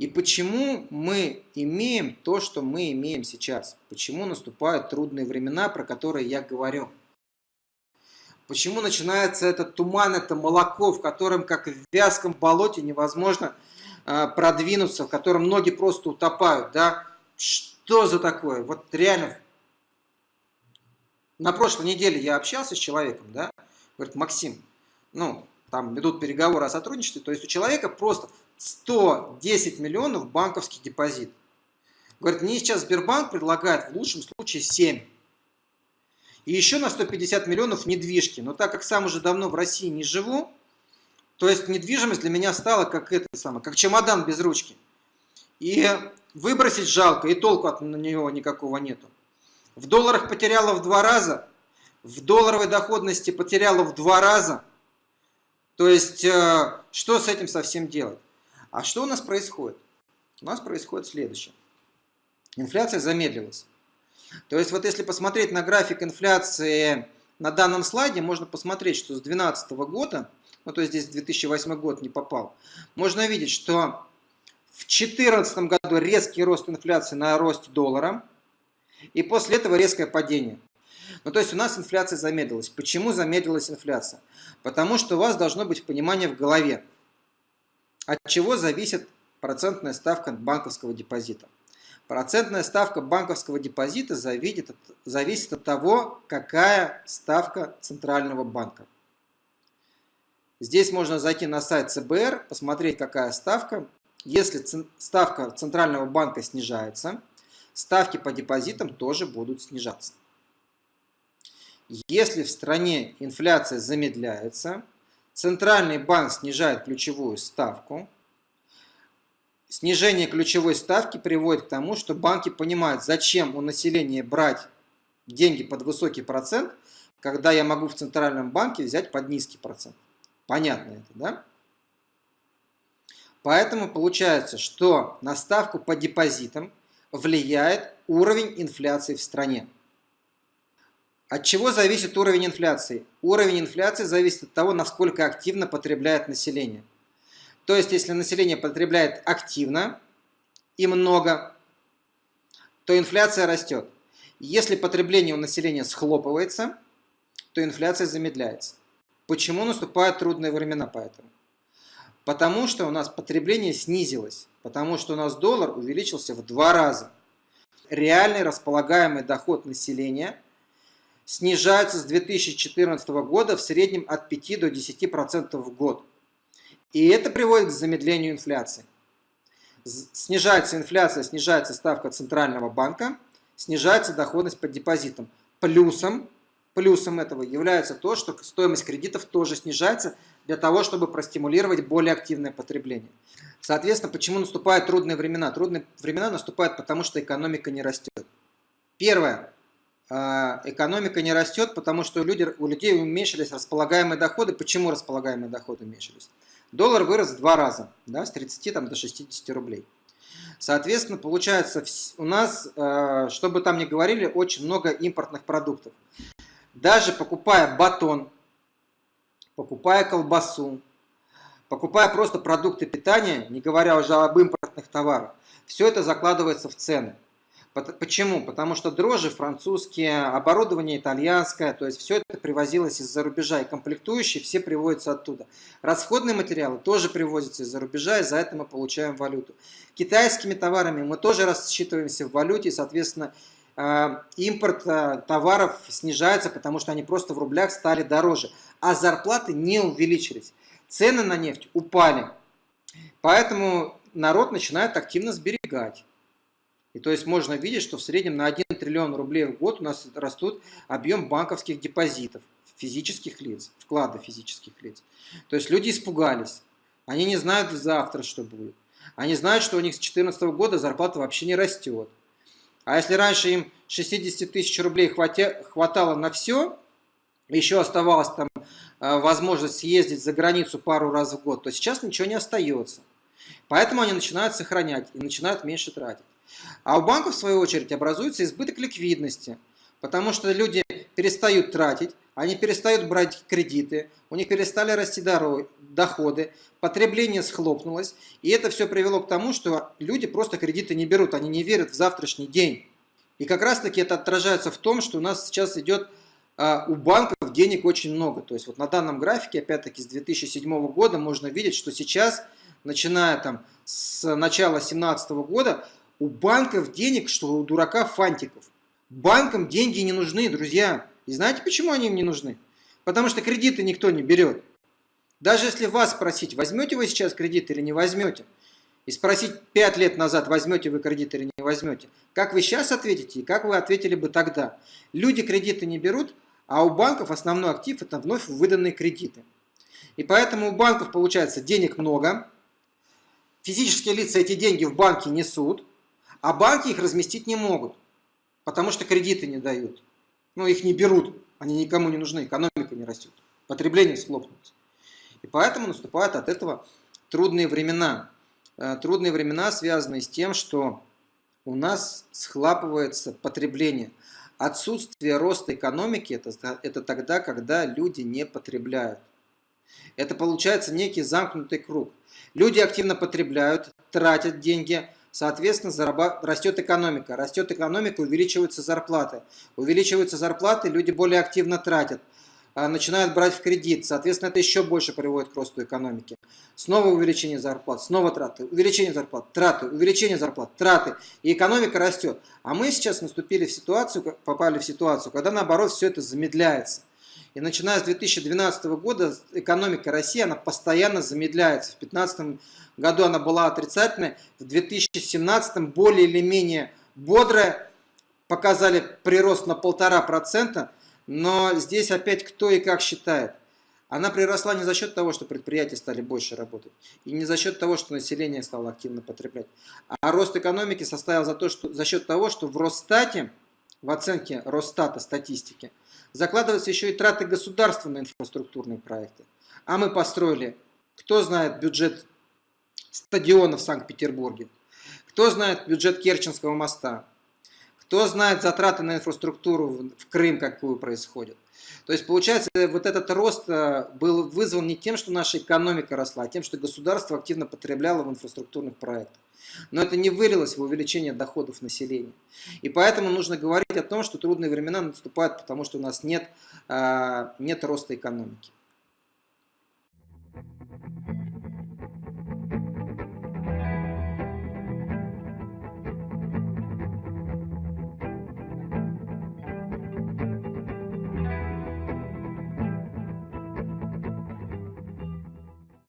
И почему мы имеем то, что мы имеем сейчас? Почему наступают трудные времена, про которые я говорю? Почему начинается этот туман, это молоко, в котором, как в вязком болоте, невозможно э, продвинуться, в котором ноги просто утопают, да? Что за такое? Вот реально, на прошлой неделе я общался с человеком, да? Говорит, Максим, ну, там идут переговоры о сотрудничестве, то есть у человека просто 110 миллионов банковский депозит. Говорит, мне сейчас Сбербанк предлагает в лучшем случае 7. И еще на 150 миллионов недвижки. Но так как сам уже давно в России не живу, то есть недвижимость для меня стала как это самое, как чемодан без ручки. И выбросить жалко, и толку от него никакого нету. В долларах потеряла в два раза, в долларовой доходности потеряла в два раза. То есть, э, что с этим совсем делать? А что у нас происходит? У нас происходит следующее. Инфляция замедлилась. То есть вот если посмотреть на график инфляции на данном слайде, можно посмотреть, что с 2012 года, ну то есть здесь 2008 год не попал, можно видеть, что в 2014 году резкий рост инфляции на росте доллара, и после этого резкое падение. Ну, то есть у нас инфляция замедлилась. Почему замедлилась инфляция? Потому что у вас должно быть понимание в голове. От чего зависит процентная ставка банковского депозита? Процентная ставка банковского депозита зависит от, зависит от того, какая ставка Центрального банка. Здесь можно зайти на сайт ЦБР, посмотреть, какая ставка. Если ставка Центрального банка снижается, ставки по депозитам тоже будут снижаться. Если в стране инфляция замедляется, Центральный банк снижает ключевую ставку. Снижение ключевой ставки приводит к тому, что банки понимают, зачем у населения брать деньги под высокий процент, когда я могу в Центральном банке взять под низкий процент. Понятно это, да? Поэтому получается, что на ставку по депозитам влияет уровень инфляции в стране. От чего зависит уровень инфляции? Уровень инфляции зависит от того, насколько активно потребляет население. То есть, если население потребляет активно и много, то инфляция растет. Если потребление у населения схлопывается, то инфляция замедляется. Почему наступают трудные времена поэтому? Потому что у нас потребление снизилось, потому что у нас доллар увеличился в два раза. Реальный располагаемый доход населения – снижаются с 2014 года в среднем от 5 до 10% в год. И это приводит к замедлению инфляции. Снижается инфляция, снижается ставка Центрального банка, снижается доходность по депозитам. Плюсом, плюсом этого является то, что стоимость кредитов тоже снижается для того, чтобы простимулировать более активное потребление. Соответственно, почему наступают трудные времена? Трудные времена наступают потому, что экономика не растет. Первое. А, экономика не растет, потому что у людей, у людей уменьшились располагаемые доходы. Почему располагаемые доходы уменьшились? Доллар вырос в два раза, да, с 30 там, до 60 рублей. Соответственно, получается, у нас, а, чтобы там не говорили, очень много импортных продуктов. Даже покупая батон, покупая колбасу, покупая просто продукты питания, не говоря уже об импортных товарах, все это закладывается в цены. Почему? Потому что дрожжи французские, оборудование итальянское, то есть все это привозилось из-за рубежа, и комплектующие все приводятся оттуда. Расходные материалы тоже привозятся из-за рубежа, и за это мы получаем валюту. Китайскими товарами мы тоже рассчитываемся в валюте, и, соответственно, э, импорт э, товаров снижается, потому что они просто в рублях стали дороже, а зарплаты не увеличились. Цены на нефть упали, поэтому народ начинает активно сберегать. И то есть можно видеть, что в среднем на 1 триллион рублей в год у нас растут объем банковских депозитов физических лиц, вклады физических лиц. То есть люди испугались. Они не знают завтра, что будет. Они знают, что у них с 2014 года зарплата вообще не растет. А если раньше им 60 тысяч рублей хватало на все, еще оставалась там э, возможность съездить за границу пару раз в год, то сейчас ничего не остается. Поэтому они начинают сохранять и начинают меньше тратить. А у банков, в свою очередь, образуется избыток ликвидности, потому что люди перестают тратить, они перестают брать кредиты, у них перестали расти доходы, потребление схлопнулось, и это все привело к тому, что люди просто кредиты не берут, они не верят в завтрашний день. И как раз таки это отражается в том, что у нас сейчас идет а, у банков денег очень много. То есть вот на данном графике, опять-таки с 2007 года, можно видеть, что сейчас, начиная там с начала 2017 года, у банков денег, что у дурака фантиков. Банкам деньги не нужны, друзья. И знаете, почему они им не нужны? Потому что кредиты никто не берет. Даже если вас спросить, возьмете вы сейчас кредит или не возьмете, и спросить 5 лет назад, возьмете вы кредит или не возьмете, как вы сейчас ответите и как вы ответили бы тогда? Люди кредиты не берут, а у банков основной актив – это вновь выданные кредиты. И поэтому у банков получается денег много, физические лица эти деньги в банке несут, а банки их разместить не могут, потому что кредиты не дают. Ну, их не берут, они никому не нужны, экономика не растет, потребление схлопнулось. И поэтому наступают от этого трудные времена. Э, трудные времена, связанные с тем, что у нас схлапывается потребление. Отсутствие роста экономики это, – это тогда, когда люди не потребляют. Это получается некий замкнутый круг. Люди активно потребляют, тратят деньги, соответственно, зарабат... растет экономика. Растет экономика, увеличиваются зарплаты. Увеличиваются зарплаты, люди более активно тратят. А, начинают брать в кредит. Соответственно, это еще больше приводит к росту экономики. Снова увеличение зарплат, снова траты, увеличение зарплат, траты, увеличение зарплат, траты. И экономика растет. А мы сейчас наступили в ситуацию, попали в ситуацию, когда наоборот все это замедляется. И начиная с 2012 года экономика России, она постоянно замедляется. В 2015 году она была отрицательной, в 2017 более или менее бодрая, показали прирост на полтора процента, но здесь опять кто и как считает. Она приросла не за счет того, что предприятия стали больше работать, и не за счет того, что население стало активно потреблять. А рост экономики составил за, то, что, за счет того, что в Росстате, в оценке Росстата статистики, закладываются еще и траты государства на инфраструктурные проекты. А мы построили, кто знает бюджет стадиона в Санкт-Петербурге, кто знает бюджет Керченского моста, кто знает затраты на инфраструктуру в Крым, какую происходит. То есть, получается, вот этот рост э, был вызван не тем, что наша экономика росла, а тем, что государство активно потребляло в инфраструктурных проектах. Но это не вылилось в увеличение доходов населения. И поэтому нужно говорить о том, что трудные времена наступают, потому что у нас нет, э, нет роста экономики.